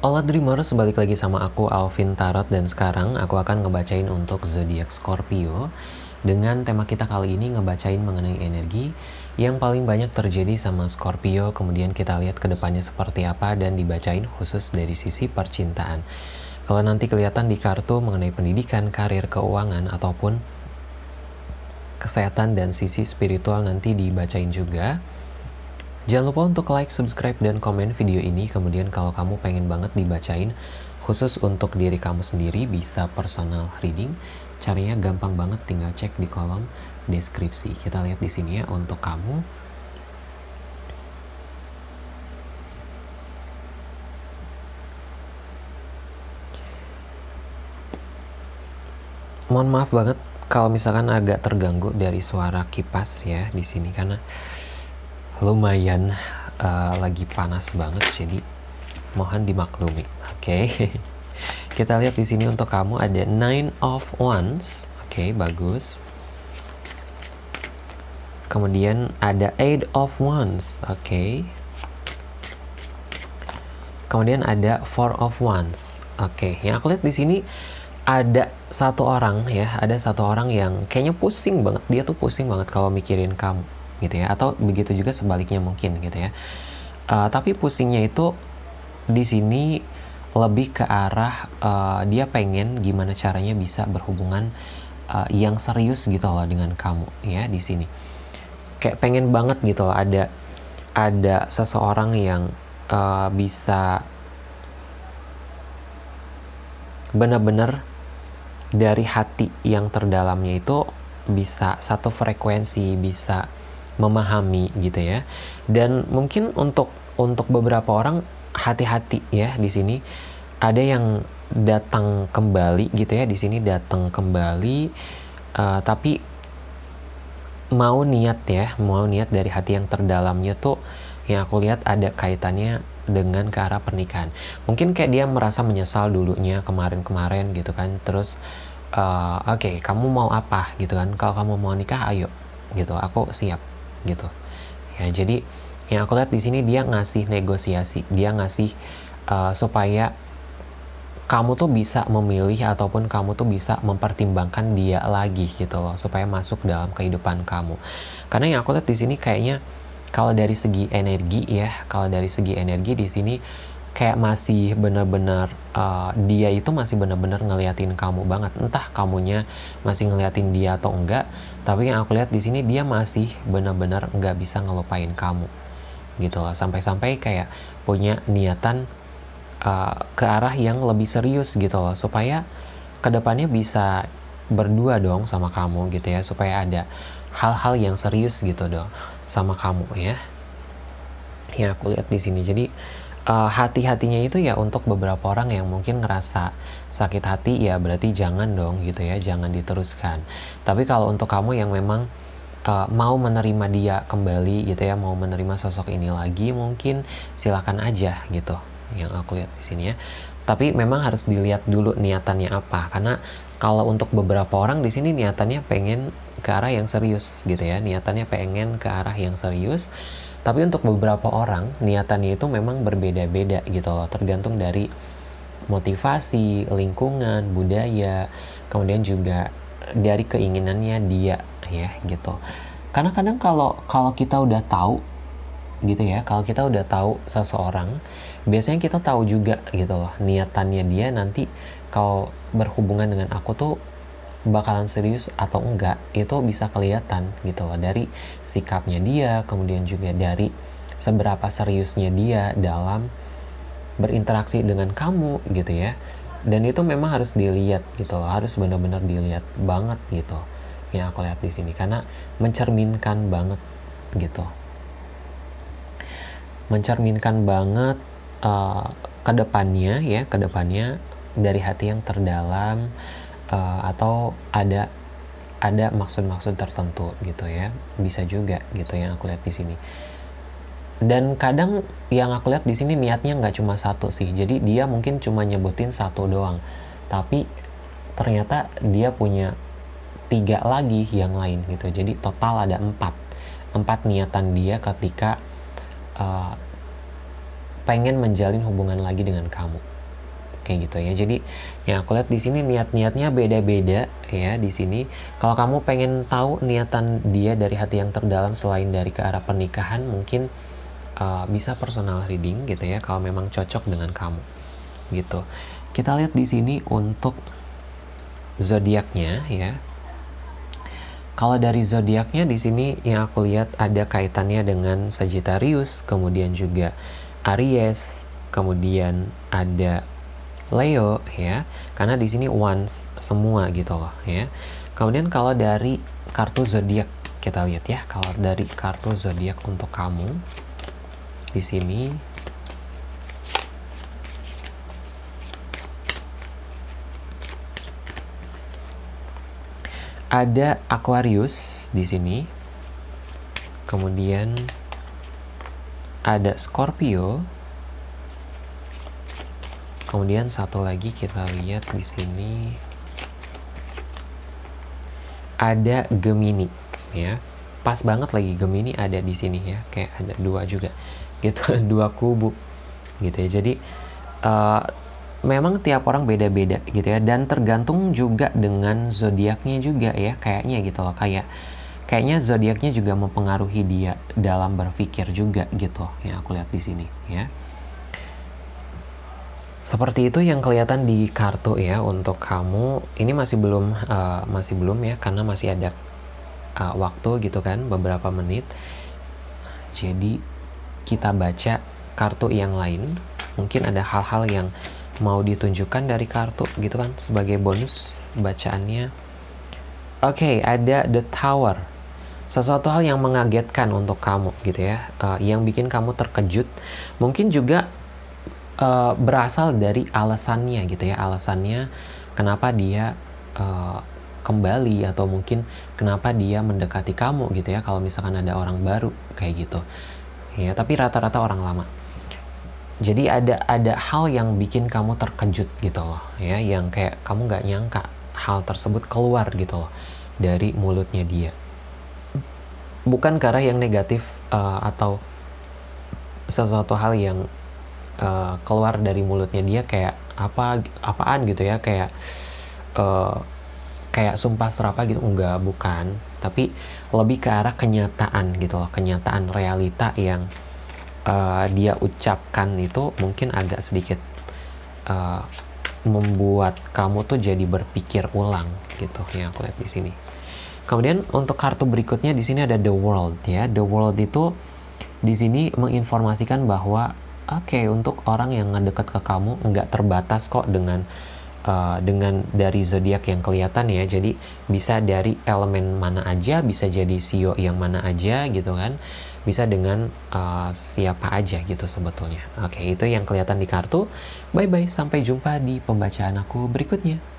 Hola Dreamers, balik lagi sama aku Alvin Tarot. Dan sekarang aku akan ngebacain untuk zodiak Scorpio. Dengan tema kita kali ini ngebacain mengenai energi yang paling banyak terjadi sama Scorpio. Kemudian kita lihat ke depannya seperti apa dan dibacain khusus dari sisi percintaan. Kalau nanti kelihatan di kartu mengenai pendidikan, karir, keuangan ataupun kesehatan dan sisi spiritual nanti dibacain juga Jangan lupa untuk like, subscribe, dan komen video ini. Kemudian kalau kamu pengen banget dibacain khusus untuk diri kamu sendiri bisa personal reading. Caranya gampang banget, tinggal cek di kolom deskripsi. Kita lihat di sini ya untuk kamu. Mohon maaf banget kalau misalkan agak terganggu dari suara kipas ya di sini karena lumayan uh, lagi panas banget jadi mohon dimaklumi oke okay? kita lihat di sini untuk kamu ada nine of wands oke okay, bagus kemudian ada eight of wands oke okay. kemudian ada four of wands oke okay. yang aku lihat di sini ada satu orang ya ada satu orang yang kayaknya pusing banget dia tuh pusing banget kalau mikirin kamu gitu ya atau begitu juga sebaliknya mungkin gitu ya. Uh, tapi pusingnya itu di sini lebih ke arah uh, dia pengen gimana caranya bisa berhubungan uh, yang serius gitu loh dengan kamu ya di sini. Kayak pengen banget gitu loh ada ada seseorang yang uh, bisa benar-benar dari hati yang terdalamnya itu bisa satu frekuensi bisa memahami gitu ya. Dan mungkin untuk untuk beberapa orang hati-hati ya di sini. Ada yang datang kembali gitu ya di sini datang kembali uh, tapi mau niat ya mau niat dari hati yang terdalamnya tuh yang aku lihat ada kaitannya dengan ke arah pernikahan. Mungkin kayak dia merasa menyesal dulunya kemarin-kemarin gitu kan. Terus uh, oke okay, kamu mau apa? gitu kan. Kalau kamu mau nikah ayo. Gitu aku siap gitu. Ya jadi yang aku lihat di sini dia ngasih negosiasi dia ngasih uh, supaya kamu tuh bisa memilih ataupun kamu tuh bisa mempertimbangkan dia lagi gitu loh supaya masuk dalam kehidupan kamu. Karena yang aku lihat di sini kayaknya kalau dari segi energi ya kalau dari segi energi di sini kayak masih benar-benar uh, dia itu masih benar-benar ngeliatin kamu banget. Entah kamunya masih ngeliatin dia atau enggak tapi yang aku lihat di sini dia masih benar-benar nggak bisa ngelupain kamu gitu loh. Sampai-sampai kayak punya niatan uh, ke arah yang lebih serius gitu loh. Supaya ke depannya bisa berdua dong sama kamu gitu ya. Supaya ada hal-hal yang serius gitu dong sama kamu ya. Yang aku lihat di sini. Jadi uh, hati-hatinya itu ya untuk beberapa orang yang mungkin ngerasa sakit hati ya berarti jangan dong gitu ya jangan diteruskan. Tapi kalau untuk kamu yang memang uh, mau menerima dia kembali gitu ya mau menerima sosok ini lagi mungkin silakan aja gitu yang aku lihat di sini ya. Tapi memang harus dilihat dulu niatannya apa karena kalau untuk beberapa orang di sini niatannya pengen ke arah yang serius gitu ya. Niatannya pengen ke arah yang serius. Tapi untuk beberapa orang niatannya itu memang berbeda-beda gitu loh, tergantung dari motivasi, lingkungan, budaya, kemudian juga dari keinginannya dia ya gitu. Karena kadang kalau kalau kita udah tahu gitu ya, kalau kita udah tahu seseorang, biasanya kita tahu juga gitu loh niatannya dia nanti kalau berhubungan dengan aku tuh bakalan serius atau enggak itu bisa kelihatan gitu loh dari sikapnya dia kemudian juga dari seberapa seriusnya dia dalam berinteraksi dengan kamu gitu ya. Dan itu memang harus dilihat gitu loh harus benar-benar dilihat banget gitu yang aku lihat di sini. Karena mencerminkan banget gitu. Mencerminkan banget uh, ke depannya ya ke depannya dari hati yang terdalam uh, atau ada ada maksud-maksud tertentu gitu ya. Bisa juga gitu yang aku lihat di sini. Dan kadang yang aku lihat di sini niatnya nggak cuma satu sih. Jadi dia mungkin cuma nyebutin satu doang. Tapi ternyata dia punya tiga lagi yang lain gitu. Jadi total ada empat. Empat niatan dia ketika uh, pengen menjalin hubungan lagi dengan kamu kayak gitu ya. Jadi yang aku lihat di sini niat-niatnya beda-beda ya di sini. Kalau kamu pengen tahu niatan dia dari hati yang terdalam selain dari ke arah pernikahan mungkin uh, bisa personal reading gitu ya kalau memang cocok dengan kamu gitu. Kita lihat di sini untuk zodiaknya ya. Kalau dari zodiaknya di sini yang aku lihat ada kaitannya dengan Sagittarius, kemudian juga Aries, kemudian ada Leo ya. Karena di sini once semua gitu loh ya. Kemudian kalau dari kartu zodiak kita lihat ya. Kalau dari kartu zodiak untuk kamu di sini ada Aquarius di sini. Kemudian ada Scorpio kemudian satu lagi kita lihat di sini. Ada Gemini ya. Pas banget lagi Gemini ada di sini ya. Kayak ada dua juga. Gitu dua kubu gitu ya. Jadi uh, memang tiap orang beda-beda gitu ya. Dan tergantung juga dengan zodiaknya juga ya kayaknya gitu loh. Kayak kayaknya zodiaknya juga mempengaruhi dia dalam berpikir juga gitu yang aku lihat di sini ya seperti itu yang kelihatan di kartu ya untuk kamu. Ini masih belum uh, masih belum ya karena masih ada uh, waktu gitu kan beberapa menit. Jadi kita baca kartu yang lain. Mungkin ada hal-hal yang mau ditunjukkan dari kartu gitu kan sebagai bonus bacaannya. Oke, okay, ada The Tower. Sesuatu hal yang mengagetkan untuk kamu gitu ya, uh, yang bikin kamu terkejut. Mungkin juga uh, berasal dari alasannya gitu ya. Alasannya kenapa dia uh, kembali atau mungkin kenapa dia mendekati kamu gitu ya kalau misalkan ada orang baru kayak gitu. Ya tapi rata-rata orang lama. Jadi ada ada hal yang bikin kamu terkejut gitu loh ya yang kayak kamu nggak nyangka hal tersebut keluar gitu loh dari mulutnya dia. Bukan karena yang negatif uh, atau sesuatu hal yang uh, keluar dari mulutnya dia kayak apa apaan gitu ya kayak uh, kayak sumpah serapa gitu. Enggak bukan. Tapi lebih ke arah kenyataan gitu loh kenyataan realita yang uh, dia ucapkan itu mungkin agak sedikit uh, membuat kamu tuh jadi berpikir ulang gitu yang aku lihat di sini. Kemudian untuk kartu berikutnya di sini ada the world ya. The world itu di sini menginformasikan bahwa okay, untuk orang yang ngedekat ke kamu nggak terbatas kok dengan uh, dengan dari zodiak yang kelihatan ya. Jadi bisa dari elemen mana aja bisa jadi sio yang mana aja gitu kan. Bisa dengan uh, siapa aja gitu sebetulnya. Oke okay, itu yang kelihatan di kartu. Bye bye sampai jumpa di pembacaan aku berikutnya